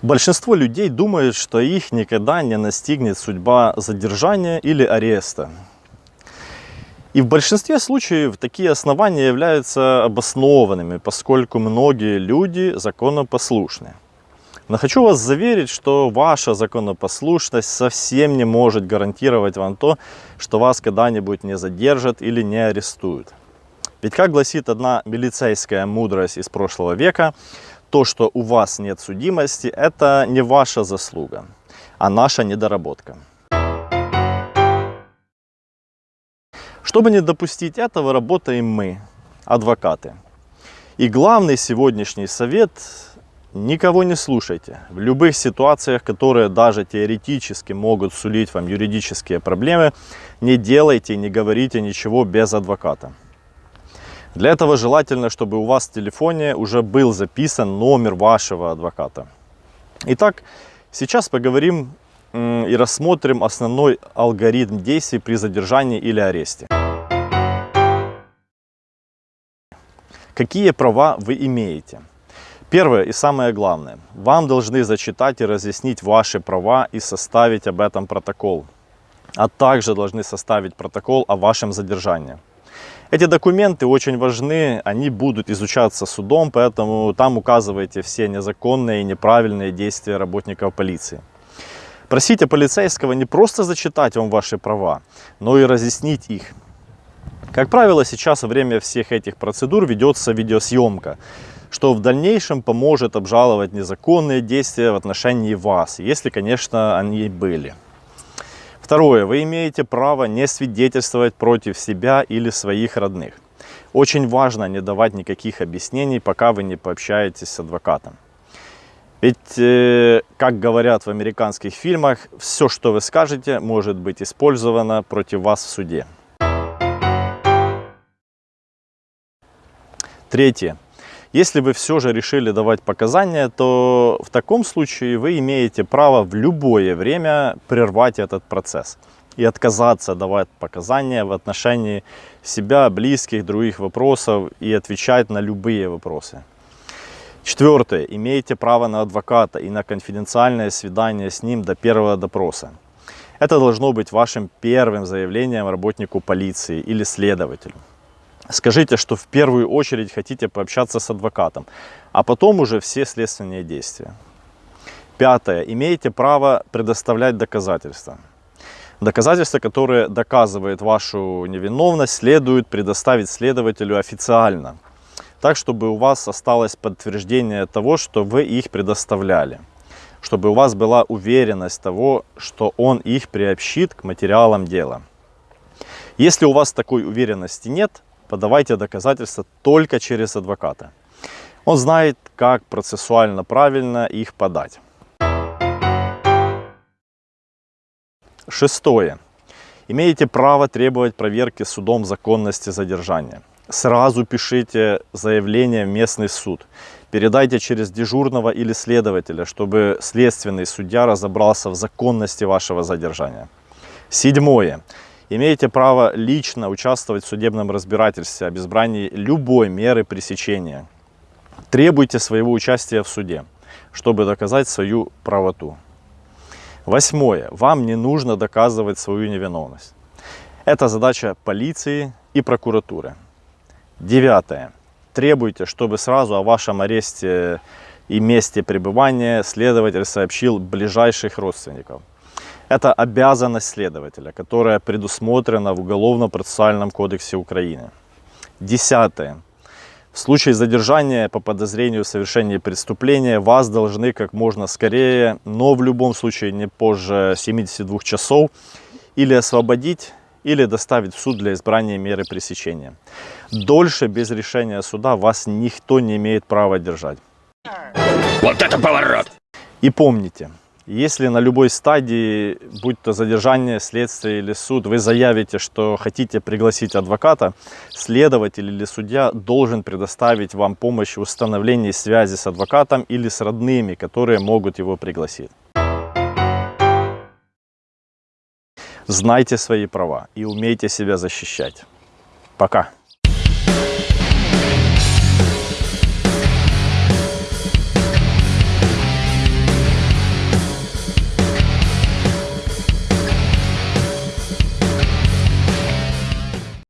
Большинство людей думают, что их никогда не настигнет судьба задержания или ареста. И в большинстве случаев такие основания являются обоснованными, поскольку многие люди законопослушны. Но хочу вас заверить, что ваша законопослушность совсем не может гарантировать вам то, что вас когда-нибудь не задержат или не арестуют. Ведь, как гласит одна милицейская мудрость из прошлого века, то, что у вас нет судимости, это не ваша заслуга, а наша недоработка. Чтобы не допустить этого, работаем мы, адвокаты. И главный сегодняшний совет – никого не слушайте. В любых ситуациях, которые даже теоретически могут сулить вам юридические проблемы, не делайте, не говорите ничего без адвоката. Для этого желательно, чтобы у вас в телефоне уже был записан номер вашего адвоката. Итак, сейчас поговорим и рассмотрим основной алгоритм действий при задержании или аресте. Какие права вы имеете? Первое и самое главное. Вам должны зачитать и разъяснить ваши права и составить об этом протокол. А также должны составить протокол о вашем задержании. Эти документы очень важны, они будут изучаться судом, поэтому там указывайте все незаконные и неправильные действия работников полиции. Просите полицейского не просто зачитать вам ваши права, но и разъяснить их. Как правило, сейчас во время всех этих процедур ведется видеосъемка, что в дальнейшем поможет обжаловать незаконные действия в отношении вас, если, конечно, они были. Второе. Вы имеете право не свидетельствовать против себя или своих родных. Очень важно не давать никаких объяснений, пока вы не пообщаетесь с адвокатом. Ведь, э, как говорят в американских фильмах, все, что вы скажете, может быть использовано против вас в суде. Третье. Если вы все же решили давать показания, то в таком случае вы имеете право в любое время прервать этот процесс и отказаться давать показания в отношении себя, близких, других вопросов и отвечать на любые вопросы. Четвертое. Имеете право на адвоката и на конфиденциальное свидание с ним до первого допроса. Это должно быть вашим первым заявлением работнику полиции или следователю. Скажите, что в первую очередь хотите пообщаться с адвокатом, а потом уже все следственные действия. Пятое. Имеете право предоставлять доказательства. Доказательства, которые доказывают вашу невиновность, следует предоставить следователю официально, так, чтобы у вас осталось подтверждение того, что вы их предоставляли, чтобы у вас была уверенность того, что он их приобщит к материалам дела. Если у вас такой уверенности нет, подавайте доказательства только через адвоката. Он знает, как процессуально правильно их подать. Шестое. Имеете право требовать проверки судом законности задержания. Сразу пишите заявление в местный суд. Передайте через дежурного или следователя, чтобы следственный судья разобрался в законности вашего задержания. Седьмое имеете право лично участвовать в судебном разбирательстве об избрании любой меры пресечения. Требуйте своего участия в суде, чтобы доказать свою правоту. Восьмое. Вам не нужно доказывать свою невиновность. Это задача полиции и прокуратуры. Девятое. Требуйте, чтобы сразу о вашем аресте и месте пребывания следователь сообщил ближайших родственников. Это обязанность следователя, которая предусмотрена в Уголовно-процессуальном кодексе Украины. Десятое. В случае задержания по подозрению в совершении преступления вас должны как можно скорее, но в любом случае не позже 72 часов, или освободить, или доставить в суд для избрания меры пресечения. Дольше без решения суда вас никто не имеет права держать. Вот это поворот! И помните, если на любой стадии, будь то задержание, следствие или суд, вы заявите, что хотите пригласить адвоката, следователь или судья должен предоставить вам помощь в установлении связи с адвокатом или с родными, которые могут его пригласить. знайте свои права и умейте себя защищать. Пока.